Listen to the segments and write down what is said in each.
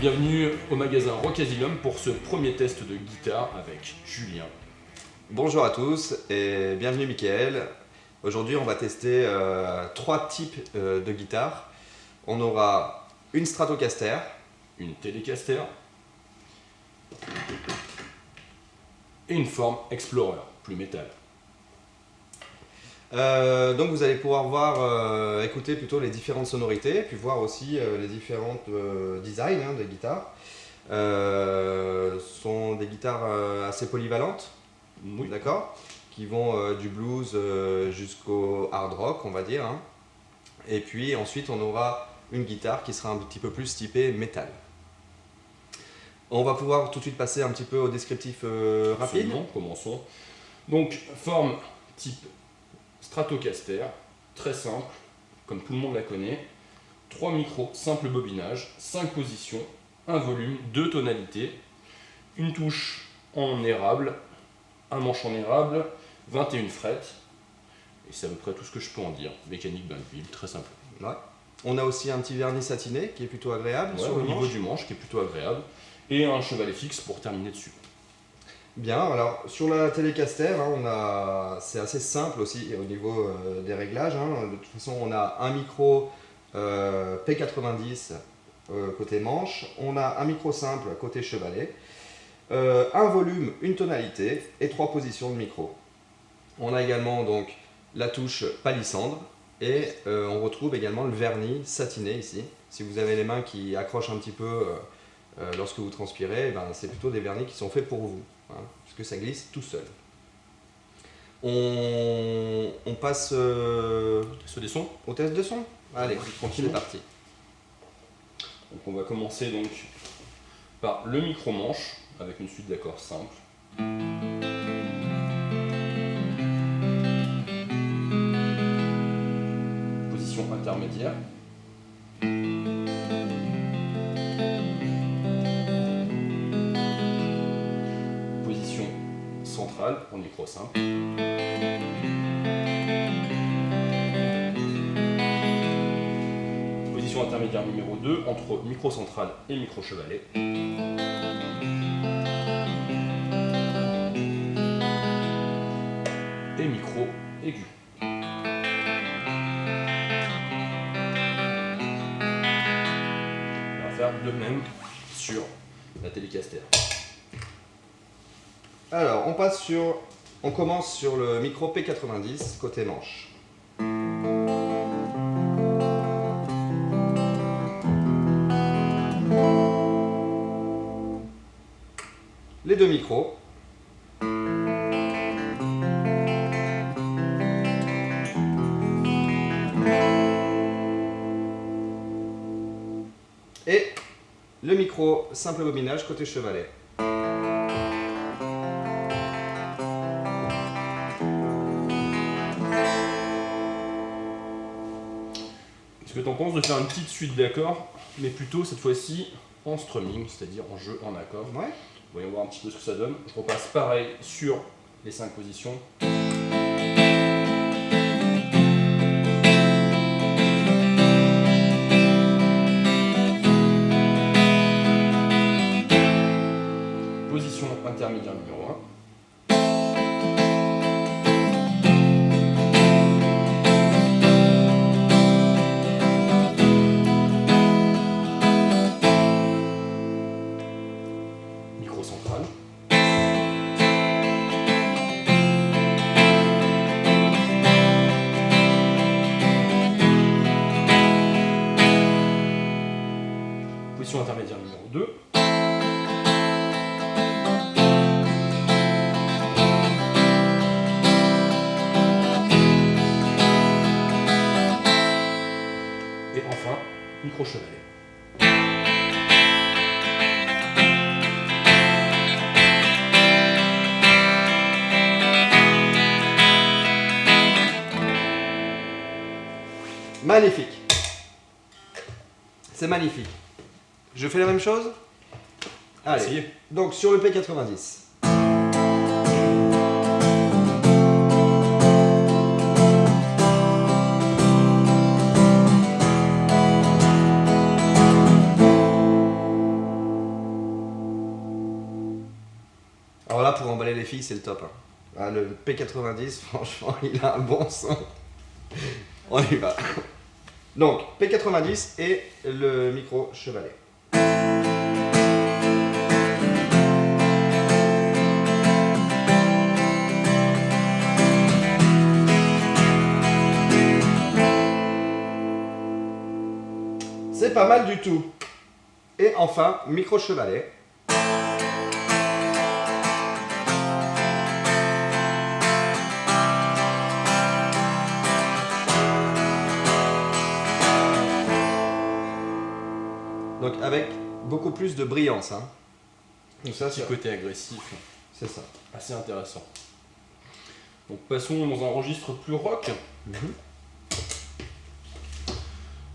Bienvenue au magasin Rock Asylum pour ce premier test de guitare avec Julien. Bonjour à tous et bienvenue Mickaël. Aujourd'hui on va tester euh, trois types euh, de guitares. On aura une Stratocaster, une Telecaster et une forme Explorer, plus métal. Euh, donc vous allez pouvoir voir, écouter plutôt les différentes sonorités, puis voir aussi les différents designs hein, des guitares. ce sont des guitares assez polyvalentes, oui. d'accord Qui vont du blues jusqu'au hard rock, on va dire. Hein. Et puis ensuite on aura une guitare qui sera un petit peu plus typée métal. On va pouvoir tout de suite passer un petit peu au descriptif euh, rapide. Absolument, commençons. Donc, forme type Stratocaster, très simple, comme tout le monde la connaît. Trois micros, simple bobinage, 5 positions, un volume, deux tonalités, une touche en érable, un manche en érable, 21 frettes, et c'est à peu près tout ce que je peux en dire. Mécanique Banville, très simple. On a aussi un petit vernis satiné qui est plutôt agréable sur le niveau du manche qui est plutôt agréable et un chevalet fixe pour terminer dessus. Bien, alors sur la Telecaster, hein, c'est assez simple aussi au niveau euh, des réglages. Hein. De toute façon, on a un micro euh, P90 euh, côté manche, on a un micro simple côté chevalet, un volume, une tonalité et trois positions de micro. On a également donc la touche palissandre et on retrouve également le vernis satiné ici. Si vous avez les mains qui accrochent un petit peu lorsque vous transpirez, ben, c'est plutôt des vernis qui sont faits pour vous, hein, puisque ça glisse tout seul. On, passe des sons au test de son Allez, tranquille, c'est parti. Donc on va commencer donc par le micro-manche avec une suite d'accords simples. intermédiaire. Centrale pour micro simple. Position intermédiaire numéro 2 entre micro central et micro chevalet. Et micro aigu. de même sur la Telecaster. Alors, on passe sur... On commence sur le micro P90 côté manche. Les deux micros. Et le micro, simple bobinage côté chevalet. Penses de faire une petite suite d'accords, mais plutôt cette fois-ci en strumming, c'est-à-dire en jeu en accord Ouais. Voyons voir un petit peu ce que ça donne. Je repasse pareil sur les cinq positions. intermédiaire numéro 1. Magnifique. C'est magnifique. Je fais la même chose Allez. Donc sur le P90. Alors là, pour emballer les filles, c'est le top. Hein. Ah, le P90, franchement, il a un bon son. On y va. Donc, P90 et le micro chevalet. C'est pas mal du tout. Et enfin, micro chevalet. Donc avec beaucoup plus de brillance. Hein. Donc ça, Petit c'est côté agressif, c'est ça. assez intéressant. Donc passons dans un registre plus rock.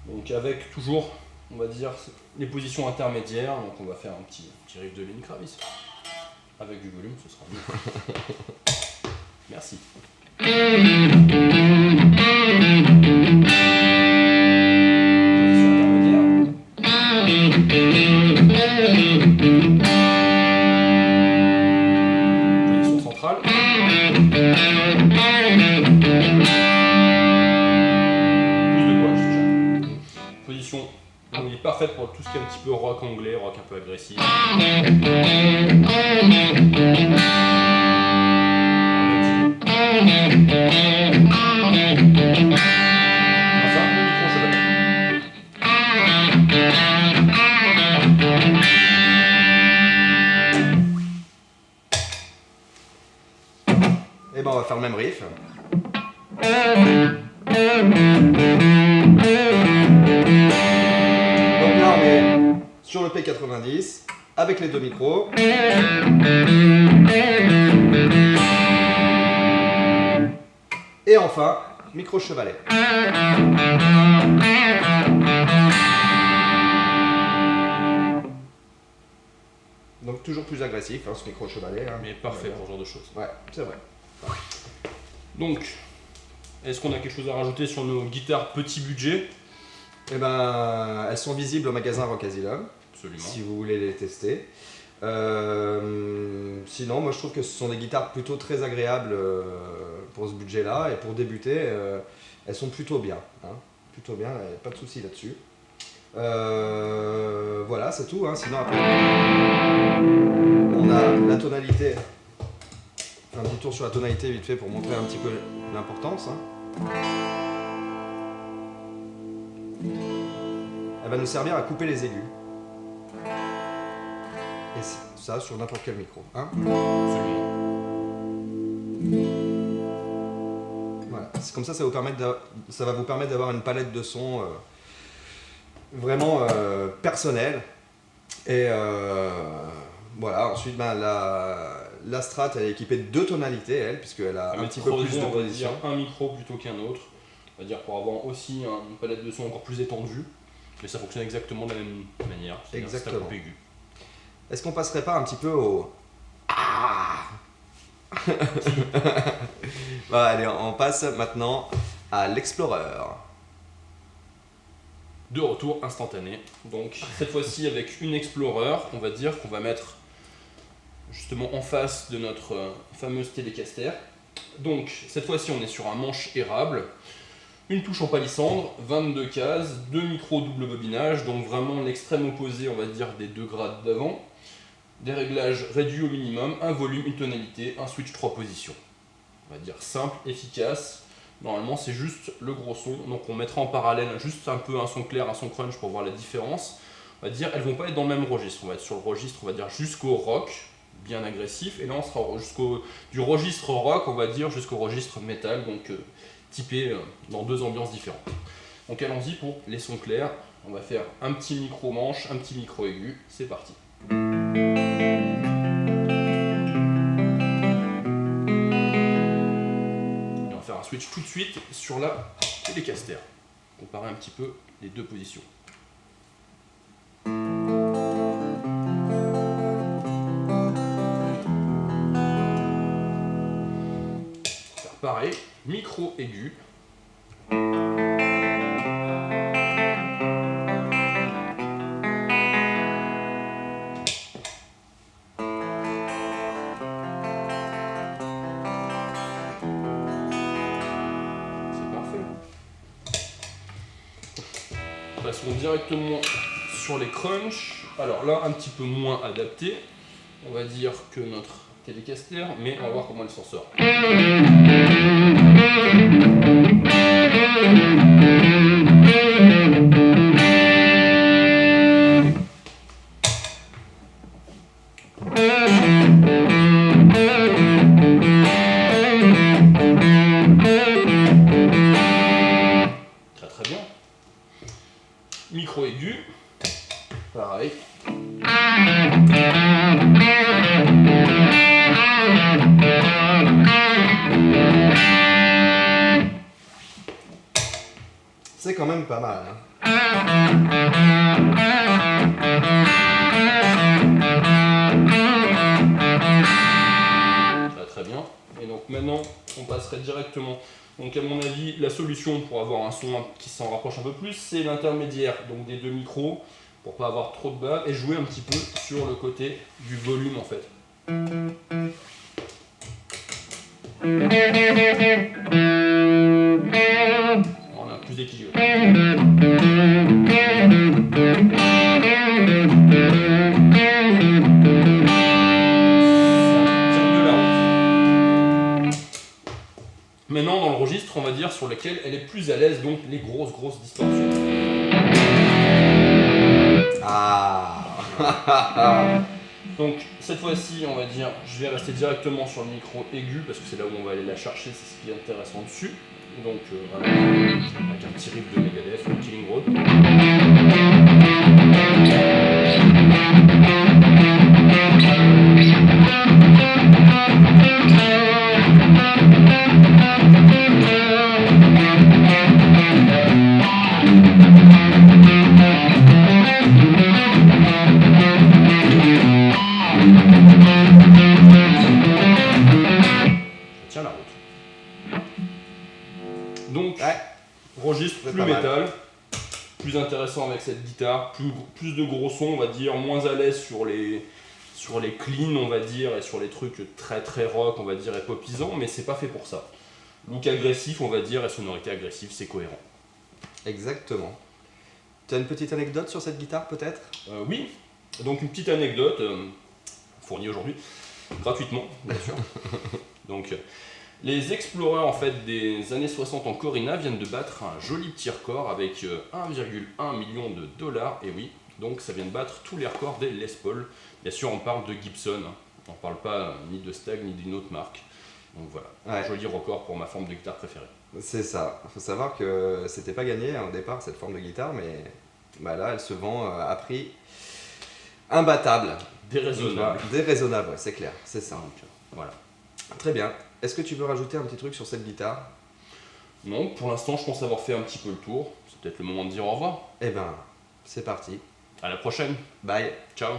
Donc avec toujours, on va dire, les positions intermédiaires. Donc on va faire un petit, petit riff de Lenny Kravitz. Avec du volume, ce sera mieux. Merci. Tout ce qui est un petit peu rock anglais, rock un peu agressif. Et ben on va faire le même riff. Avec les deux micros. Et enfin, micro chevalet. Donc toujours plus agressif, hein, ce micro chevalet. hein. Mais parfait pour ce genre de choses. Ouais, c'est vrai. Donc, est-ce qu'on a quelque chose à rajouter sur nos guitares petit budget? Eh ben, elles sont visibles au magasin Rock Asylum, Si vous voulez les tester. Euh, sinon, moi je trouve que ce sont des guitares plutôt très agréables euh, pour ce budget-là et pour débuter, euh, elles sont plutôt bien. hein. Plutôt bien, pas de souci là-dessus. Voilà, c'est tout. hein. Sinon, après, on a la tonalité. Un petit tour sur la tonalité vite fait pour montrer un petit peu l'importance. hein. Elle va nous servir à couper les aigus. Et ça sur n'importe quel micro. hein. Voilà. C'est comme ça, ça, vous ça va vous permettre d'avoir une palette de sons euh, vraiment euh, personnelle. Et euh, voilà, ensuite ben, la, la Strat elle est équipée de deux tonalités, elle, puisqu'elle a un petit peu plus de position. dire un micro plutôt qu'un autre. On va dire pour avoir aussi un- une palette de son encore plus étendue. Mais ça fonctionne exactement de la même manière. c'est-à-dire aigu. Est-ce qu'on passerait pas un petit peu au. Ah Bon, allez, on passe maintenant à l'Explorer. De retour instantané. Donc cette fois-ci avec une Explorer, on va dire qu'on va mettre justement en face de notre euh, fameuse Telecaster. Donc cette fois-ci on est sur un manche érable, une touche en palissandre, 22 cases, deux micros double bobinage, donc vraiment l'extrême opposé on va dire des deux grades d'avant. Des réglages réduits au minimum, un volume, une tonalité, un switch 3 positions. On va dire simple, efficace, Normalement, c'est juste le gros son. Donc, on mettra en parallèle juste un peu un son clair, un son crunch pour voir la différence. On va dire, elles vont pas être dans le même registre. On va être sur le registre, on va dire jusqu'au rock, bien agressif. Et là, on sera jusqu'au du registre rock, on va dire jusqu'au registre métal, donc euh, typé euh, dans deux ambiances différentes. Donc, allons-y pour les sons clairs. On va faire un petit micro manche, un petit micro aigu. C'est parti. On va faire un switch tout de suite sur la Telecaster. Comparer un petit peu les deux positions. Faire pareil, micro aigu. Directement sur les crunchs. Alors là, un petit peu moins adapté, on va dire que notre Telecaster, mais on va voir comment elle s'en sort. C'est quand même pas mal. hein. Et donc maintenant, on passerait directement. Donc à mon avis, la solution pour avoir un son qui s'en rapproche un peu plus, c'est l'intermédiaire donc des deux micros pour pas avoir trop de bas et jouer un petit peu sur le côté du volume en fait. On a plus d'équilibre. Registre, on va dire sur lequel elle est plus à l'aise, donc les grosses, grosses distorsions. Ah Donc, cette fois-ci, on va dire, je vais rester directement sur le micro aigu, parce que c'est là où on va aller la chercher, c'est ce qui est intéressant dessus. Donc, euh, avec un petit riff de Megadeth, le Killing Road. Registre plus métal, plus intéressant avec cette guitare, plus, plus de gros sons, on va dire, moins à l'aise sur les, sur les cleans, on va dire, et sur les trucs très très rock, on va dire, et popisants, mais c'est pas fait pour ça. Look agressif, on va dire, et sonorité agressive, c'est cohérent. Exactement. Tu as une petite anecdote sur cette guitare peut-être? Euh, oui, donc une petite anecdote euh, fournie aujourd'hui gratuitement, bien sûr. donc, euh, les explorers en fait des années 60 en Corina viennent de battre un joli petit record avec euh, 1,1 million de dollars. Et oui, donc ça vient de battre tous les records des Les Paul. Bien sûr, on parle de Gibson. hein. On ne parle pas euh, ni de Stag ni d'une autre marque. Donc voilà, Ouais. un joli record pour ma forme de guitare préférée. C'est ça. Il faut savoir que c'était pas gagné hein, au départ cette forme de guitare, mais bah là elle se vend euh, à prix imbattable. Déraisonnable. Déraisonnable, ouais, c'est clair, c'est ça. Donc, euh, voilà. Très bien. Est-ce que tu veux rajouter un petit truc sur cette guitare? Non, pour l'instant, je pense avoir fait un petit peu le tour. C'est peut-être le moment de dire au revoir. Eh ben, c'est parti. À la prochaine. Bye. Ciao.